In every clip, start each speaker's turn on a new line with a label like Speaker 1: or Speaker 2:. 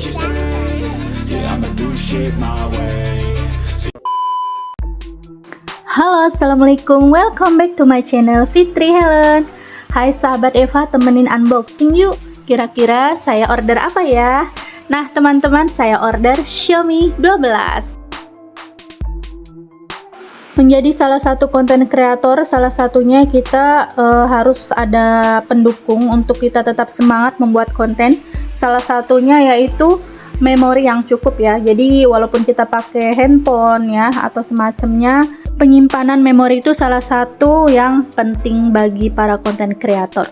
Speaker 1: what you say Yeah, I'ma do shit my way
Speaker 2: Halo, Assalamualaikum. Welcome back to my channel Fitri Helen. Hai sahabat Eva, temenin unboxing yuk. Kira-kira saya order apa ya? Nah, teman-teman, saya order Xiaomi 12. Menjadi salah satu konten kreator, salah satunya kita uh, harus ada pendukung untuk kita tetap semangat membuat konten. Salah satunya yaitu memori yang cukup ya jadi walaupun kita pakai handphone ya atau semacamnya penyimpanan memori itu salah satu yang penting bagi para konten kreator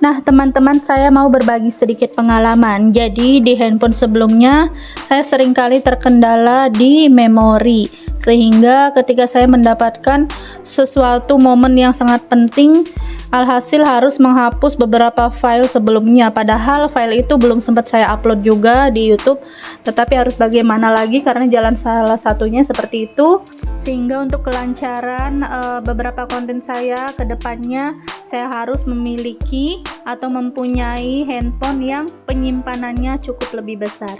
Speaker 2: Nah teman-teman saya mau berbagi sedikit pengalaman. Jadi di handphone sebelumnya saya sering kali terkendala di memori. Sehingga ketika saya mendapatkan sesuatu momen yang sangat penting Alhasil harus menghapus beberapa file sebelumnya padahal file itu belum sempat saya upload juga di YouTube. Tetapi harus bagaimana lagi karena jalan salah satunya seperti itu. Sehingga untuk kelancaran uh, beberapa konten saya ke depannya saya harus memiliki atau mempunyai handphone yang penyimpanannya cukup lebih besar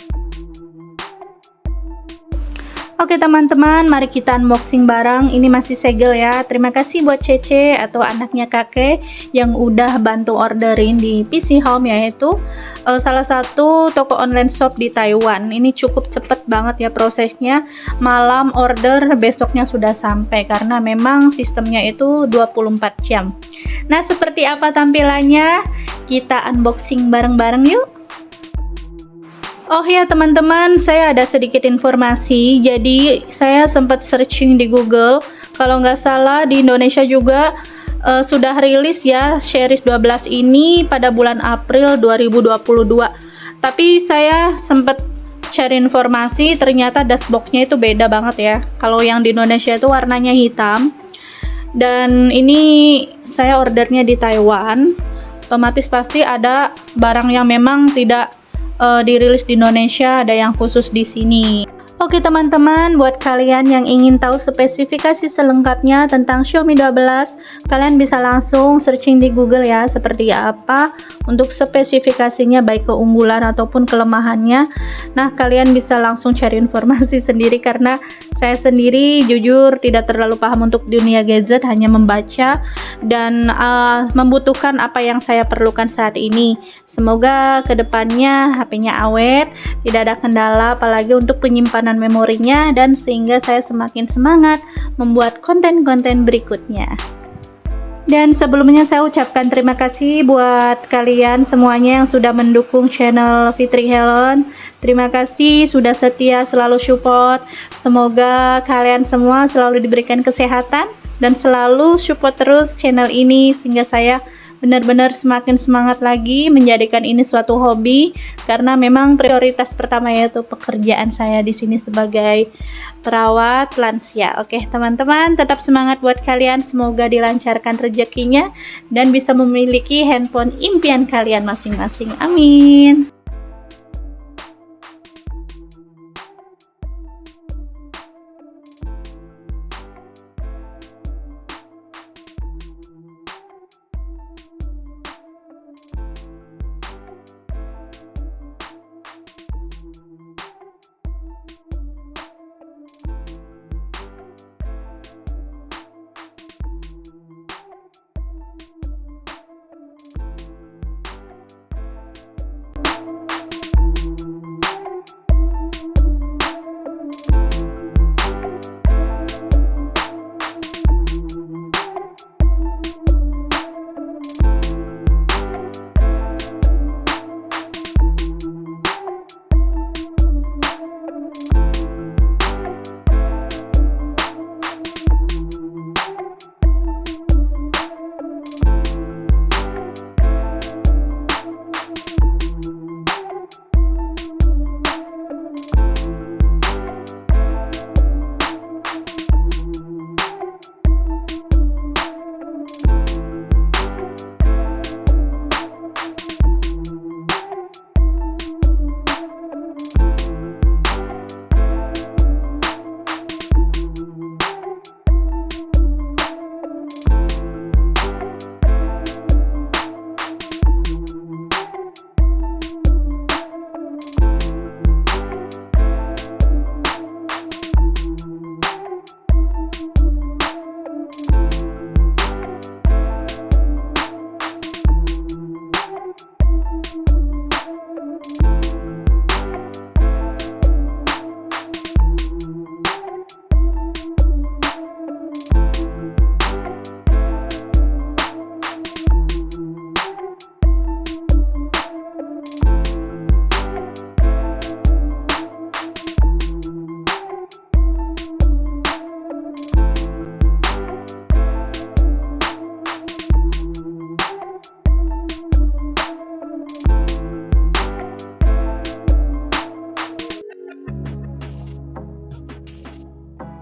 Speaker 2: Oke teman-teman, mari kita unboxing barang. Ini masih segel ya. Terima kasih buat Cece atau anaknya kakek yang udah bantu orderin di PC Home yaitu uh, salah satu toko online shop di Taiwan. Ini cukup cepet banget ya prosesnya. Malam order, besoknya sudah sampai karena memang sistemnya itu 24 jam. Nah, seperti apa tampilannya? Kita unboxing bareng-bareng yuk. Oh ya teman-teman, saya ada sedikit informasi. Jadi saya sempat searching di Google. Kalau nggak salah di Indonesia juga uh, sudah rilis ya series 12 ini pada bulan April 2022. Tapi saya sempat cari informasi, ternyata dashboardnya itu beda banget ya. Kalau yang di Indonesia itu warnanya hitam. Dan ini saya ordernya di Taiwan. Otomatis pasti ada barang yang memang tidak uh, dirilis di Indonesia, ada yang khusus di sini. Oke teman-teman, buat kalian yang ingin tahu spesifikasi selengkapnya tentang Xiaomi 12, kalian bisa langsung searching di Google ya, seperti apa untuk spesifikasinya baik keunggulan ataupun kelemahannya. Nah, kalian bisa langsung cari informasi sendiri karena saya sendiri jujur tidak terlalu paham untuk dunia gadget, hanya membaca dan uh, membutuhkan apa yang saya perlukan saat ini. Semoga ke depannya HP-nya awet, tidak ada kendala apalagi untuk penyimpanan penyimpanan memorinya dan sehingga saya semakin semangat membuat konten-konten berikutnya. Dan sebelumnya saya ucapkan terima kasih buat kalian semuanya yang sudah mendukung channel Fitri Helen. Terima kasih sudah setia selalu support. Semoga kalian semua selalu diberikan kesehatan dan selalu support terus channel ini sehingga saya benar-benar semakin semangat lagi menjadikan ini suatu hobi karena memang prioritas pertama yaitu pekerjaan saya di sini sebagai perawat lansia. Oke, teman-teman, tetap semangat buat kalian. Semoga dilancarkan rezekinya dan bisa memiliki handphone impian kalian masing-masing. Amin.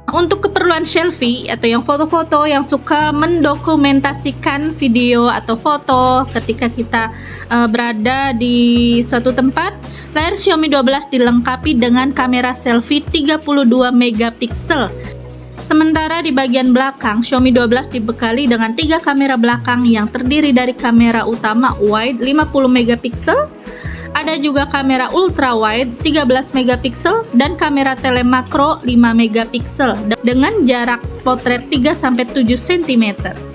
Speaker 2: Untuk keperluan selfie atau yang foto-foto yang suka mendokumentasikan video atau foto ketika kita uh, berada di suatu tempat, layar Xiaomi 12 dilengkapi dengan kamera selfie 32 megapiksel. Sementara di bagian belakang, Xiaomi 12 dibekali dengan tiga kamera belakang yang terdiri dari kamera utama wide 50 megapiksel, ada juga kamera ultra wide 13 megapiksel dan kamera telemakro 5 megapiksel dengan jarak potret 3 sampai 7 cm.